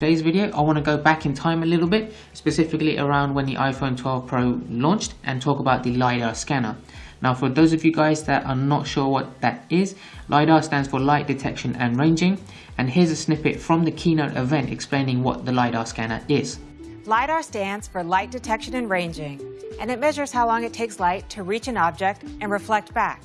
today's video I want to go back in time a little bit specifically around when the iPhone 12 Pro launched and talk about the LiDAR scanner. Now for those of you guys that are not sure what that is LiDAR stands for light detection and ranging and here's a snippet from the keynote event explaining what the LiDAR scanner is. LiDAR stands for light detection and ranging and it measures how long it takes light to reach an object and reflect back.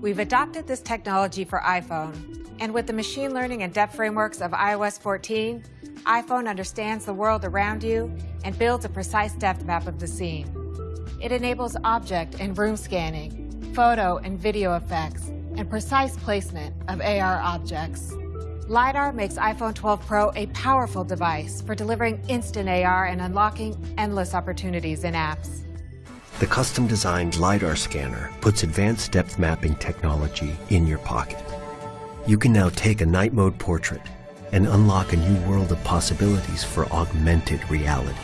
We've adopted this technology for iPhone and with the machine learning and depth frameworks of iOS 14, iPhone understands the world around you and builds a precise depth map of the scene. It enables object and room scanning, photo and video effects, and precise placement of AR objects. LiDAR makes iPhone 12 Pro a powerful device for delivering instant AR and unlocking endless opportunities in apps. The custom designed LiDAR scanner puts advanced depth mapping technology in your pocket. You can now take a night mode portrait and unlock a new world of possibilities for augmented reality.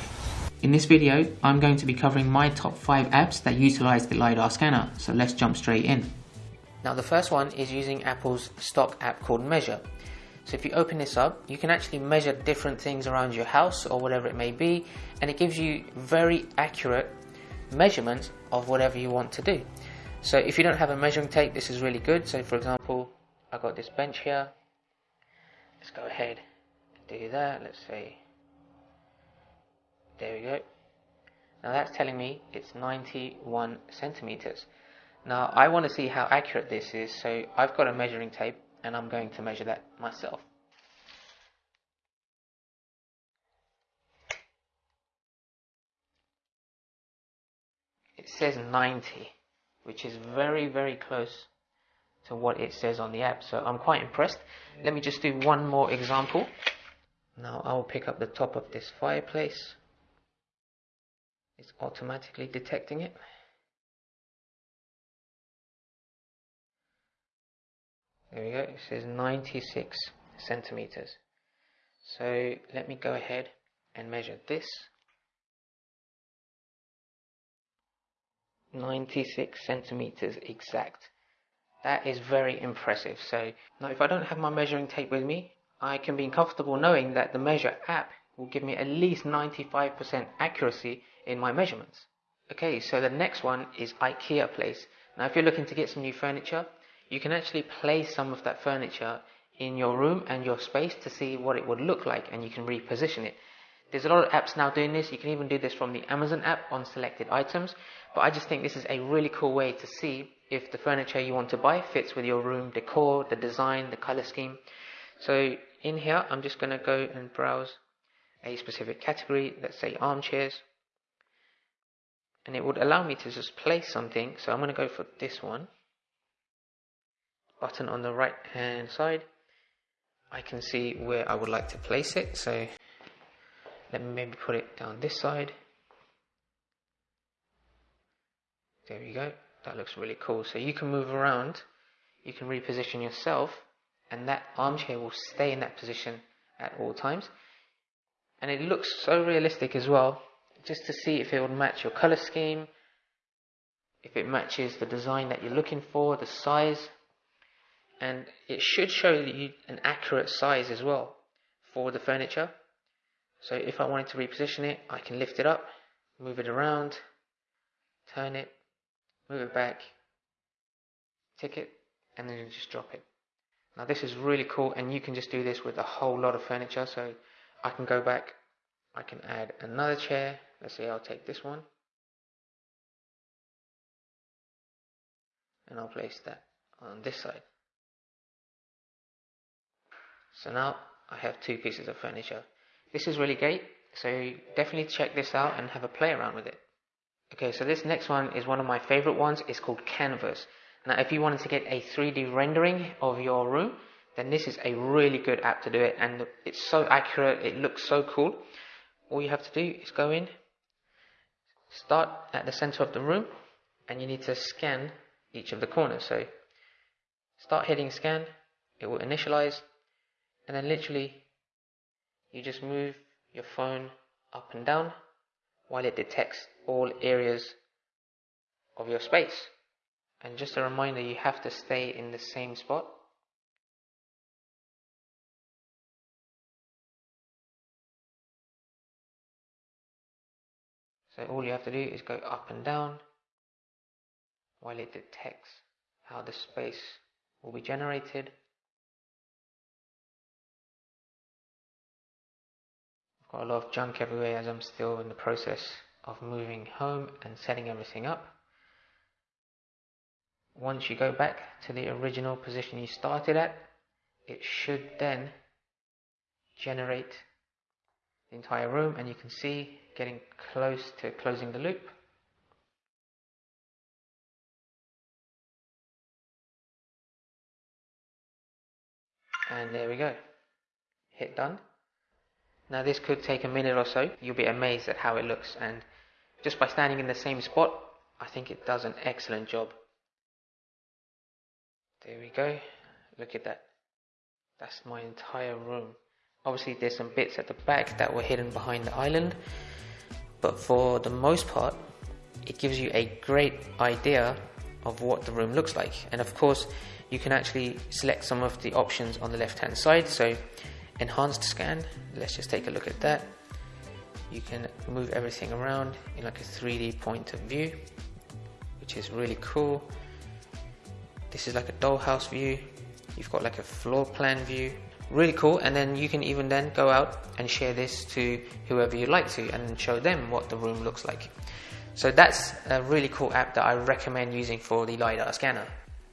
In this video, I'm going to be covering my top 5 apps that utilize the LiDAR scanner, so let's jump straight in. Now the first one is using Apple's stock app called Measure. So if you open this up, you can actually measure different things around your house or whatever it may be, and it gives you very accurate measurements of whatever you want to do. So if you don't have a measuring tape, this is really good. So for example, I've got this bench here. Let's go ahead and do that. Let's see. There we go. Now that's telling me it's 91 centimeters. Now I want to see how accurate this is, so I've got a measuring tape and I'm going to measure that myself. It says 90, which is very, very close to what it says on the app. So I'm quite impressed. Let me just do one more example. Now I will pick up the top of this fireplace. It's automatically detecting it. There we go, it says 96 centimeters. So let me go ahead and measure this. 96 centimeters exact. That is very impressive. So now if I don't have my measuring tape with me, I can be comfortable knowing that the Measure app will give me at least 95% accuracy in my measurements. Okay, so the next one is IKEA Place. Now if you're looking to get some new furniture, you can actually place some of that furniture in your room and your space to see what it would look like and you can reposition it. There's a lot of apps now doing this. You can even do this from the Amazon app on selected items. But I just think this is a really cool way to see if the furniture you want to buy fits with your room decor, the design, the color scheme. So in here, I'm just going to go and browse a specific category, let's say armchairs. And it would allow me to just place something. So I'm going to go for this one. Button on the right hand side. I can see where I would like to place it. So let me maybe put it down this side. There we go. That looks really cool. So you can move around, you can reposition yourself, and that armchair will stay in that position at all times. And it looks so realistic as well, just to see if it would match your color scheme, if it matches the design that you're looking for, the size, and it should show you an accurate size as well for the furniture. So if I wanted to reposition it, I can lift it up, move it around, turn it, move it back, tick it, and then just drop it. Now this is really cool and you can just do this with a whole lot of furniture. So I can go back, I can add another chair. Let's say I'll take this one. And I'll place that on this side. So now I have two pieces of furniture. This is really great, so definitely check this out and have a play around with it. Okay, so this next one is one of my favorite ones. It's called Canvas. Now, if you wanted to get a 3D rendering of your room, then this is a really good app to do it, and it's so accurate. It looks so cool. All you have to do is go in, start at the center of the room, and you need to scan each of the corners. So, start hitting scan. It will initialize, and then literally, you just move your phone up and down while it detects all areas of your space. And just a reminder, you have to stay in the same spot. So all you have to do is go up and down while it detects how the space will be generated. Got a lot of junk everywhere as I'm still in the process of moving home and setting everything up. Once you go back to the original position you started at, it should then generate the entire room and you can see getting close to closing the loop. And there we go. Hit done. Now this could take a minute or so. You'll be amazed at how it looks and just by standing in the same spot, I think it does an excellent job. There we go. Look at that. That's my entire room. Obviously there's some bits at the back that were hidden behind the island, but for the most part, it gives you a great idea of what the room looks like. And of course, you can actually select some of the options on the left hand side. So enhanced scan, let's just take a look at that. You can move everything around in like a 3D point of view, which is really cool. This is like a dollhouse view. You've got like a floor plan view, really cool and then you can even then go out and share this to whoever you like to and show them what the room looks like so that's a really cool app that I recommend using for the LiDAR scanner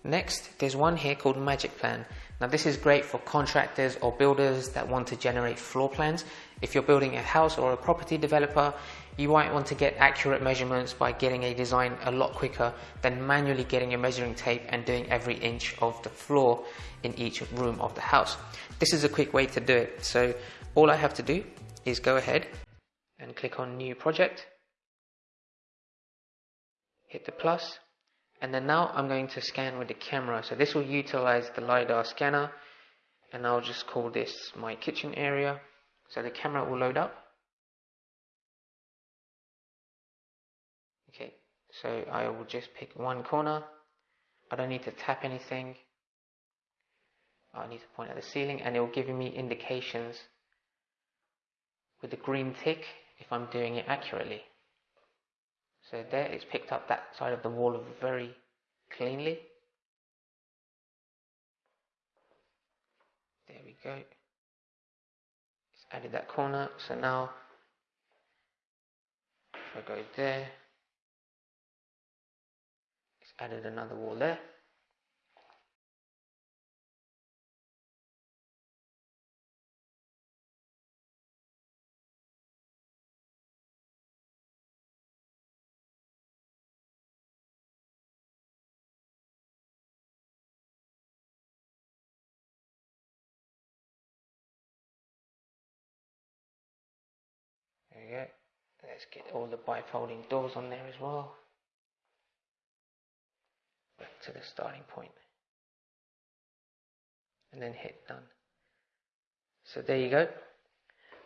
next there's one here called Magic Plan now this is great for contractors or builders that want to generate floor plans if you're building a house or a property developer you might want to get accurate measurements by getting a design a lot quicker than manually getting a measuring tape and doing every inch of the floor in each room of the house. This is a quick way to do it. So all I have to do is go ahead and click on new project, hit the plus, and then now I'm going to scan with the camera. So this will utilize the LiDAR scanner and I'll just call this my kitchen area. So the camera will load up. Okay, so I will just pick one corner. I don't need to tap anything. I need to point at the ceiling and it will give me indications with the green tick if I'm doing it accurately. So there it's picked up that side of the wall very cleanly. There we go. It's added that corner. So now if I go there, it's added another wall there. We go. Let's get all the bifolding doors on there as well. Back to the starting point. And then hit done. So there you go.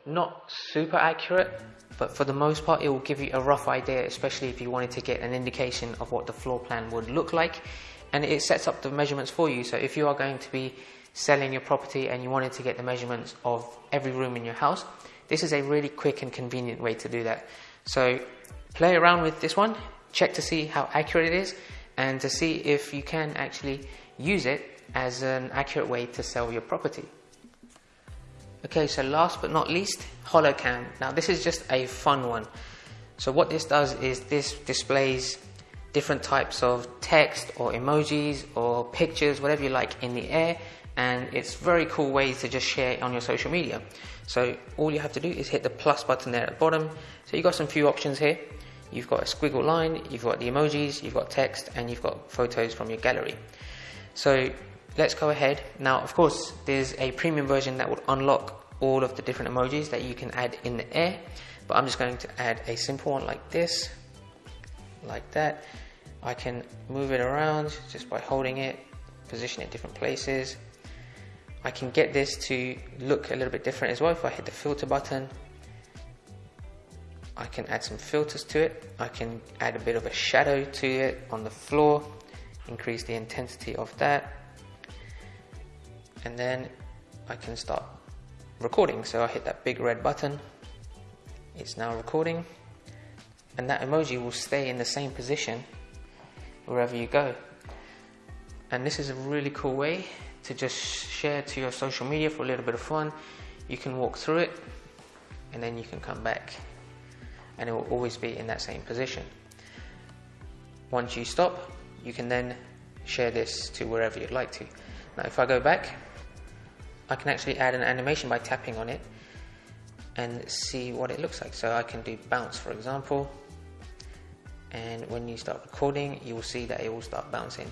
Not super accurate, but for the most part it will give you a rough idea, especially if you wanted to get an indication of what the floor plan would look like. And it sets up the measurements for you. So if you are going to be selling your property and you wanted to get the measurements of every room in your house, this is a really quick and convenient way to do that. So play around with this one, check to see how accurate it is, and to see if you can actually use it as an accurate way to sell your property. Okay, so last but not least, HoloCam. Now this is just a fun one. So what this does is this displays different types of text or emojis or pictures, whatever you like, in the air and it's very cool ways to just share it on your social media. So all you have to do is hit the plus button there at the bottom. So you've got some few options here. You've got a squiggle line, you've got the emojis, you've got text, and you've got photos from your gallery. So let's go ahead. Now, of course, there's a premium version that will unlock all of the different emojis that you can add in the air, but I'm just going to add a simple one like this, like that. I can move it around just by holding it, position it different places, I can get this to look a little bit different as well. If I hit the filter button I can add some filters to it. I can add a bit of a shadow to it on the floor increase the intensity of that. And then I can start recording. So I hit that big red button. It's now recording. And that emoji will stay in the same position wherever you go. And this is a really cool way to just share to your social media for a little bit of fun. You can walk through it and then you can come back and it will always be in that same position. Once you stop, you can then share this to wherever you'd like to. Now, if I go back, I can actually add an animation by tapping on it and see what it looks like. So I can do bounce, for example, and when you start recording, you will see that it will start bouncing.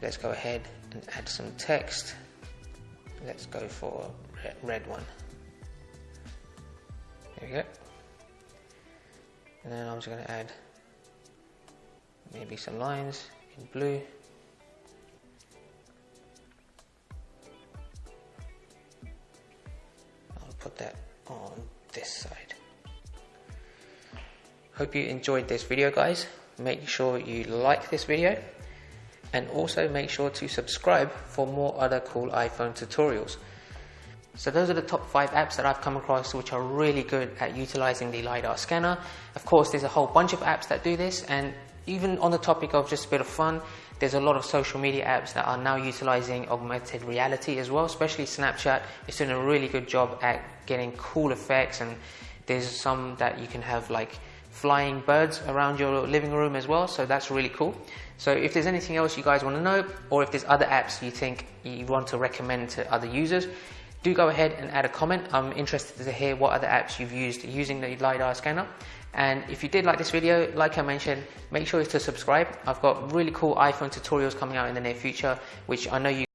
Let's go ahead and add some text. Let's go for red one. There we go. And then I'm just going to add maybe some lines in blue. I'll put that on this side. Hope you enjoyed this video guys. Make sure you like this video and also make sure to subscribe for more other cool iPhone tutorials. So those are the top five apps that I've come across which are really good at utilizing the LiDAR scanner. Of course, there's a whole bunch of apps that do this and even on the topic of just a bit of fun, there's a lot of social media apps that are now utilizing augmented reality as well, especially Snapchat is doing a really good job at getting cool effects and there's some that you can have like flying birds around your living room as well, so that's really cool. So if there's anything else you guys want to know, or if there's other apps you think you want to recommend to other users, do go ahead and add a comment. I'm interested to hear what other apps you've used using the LiDAR scanner. And if you did like this video, like I mentioned, make sure to subscribe. I've got really cool iPhone tutorials coming out in the near future, which I know you